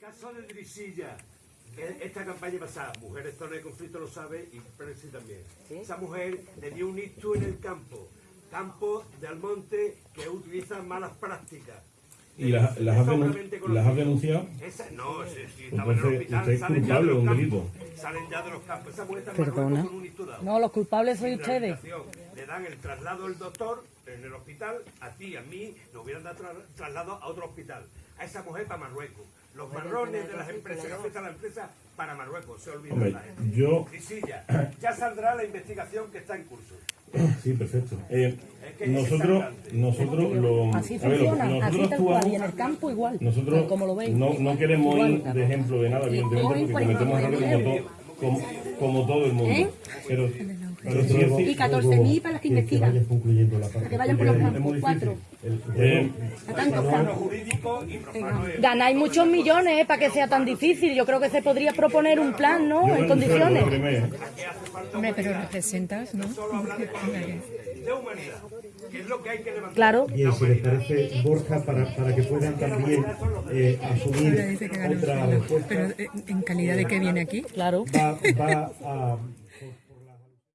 caso de Drisilla, e- esta campaña pasada, Mujeres Zona de Conflicto lo sabe y Presi también. Esa mujer le dio un ictus en el campo, campo de Almonte que utiliza malas prácticas. ¿Y las, las, has, denun- Sobremente conocido. las has denunciado? Esa, no, sí, sí, estaba en el hospital, usted es salen ya de culpable de un delito. Salen ya de los campos. Esa mujer está Perdona. Con un. No, los culpables sois ustedes. Le dan el traslado del doctor en el hospital, a ti, a mí, nos hubieran dado tra- traslado a otro hospital. A esa mujer para Marruecos. Los marrones de las empresas que afectan a la empresa para Marruecos. Se olvidan Hombre, la gente. yo... Grisilla, ya saldrá la investigación que está en curso. Sí, perfecto. Eh, nosotros, nosotros lo... Así a ver, funciona, así nosotros tal cual, y en actuamos... el campo igual, Nosotros como lo veis. no, no queremos ir Igual. de ejemplo de nada, evidentemente, porque cometemos errores como, como, como todo el mundo. ¿Eh? Pero, pero sí es Y ci- 14.000 para las que investigan. concluyendo la parte. Para que vayan por los campos, cuatro. y profano es- Ganáis muchos millones ¿eh? para que sea tan difícil. Yo creo que se podría proponer un plan, ¿no? yo En condiciones. Hombre, pero representas, ¿no? Que es lo que hay que levantar. Claro. Bien, si les parece, Borja, para, para que puedan también eh, asumir otra respuesta, Pero eh, en calidad de que viene aquí. Claro. va, va a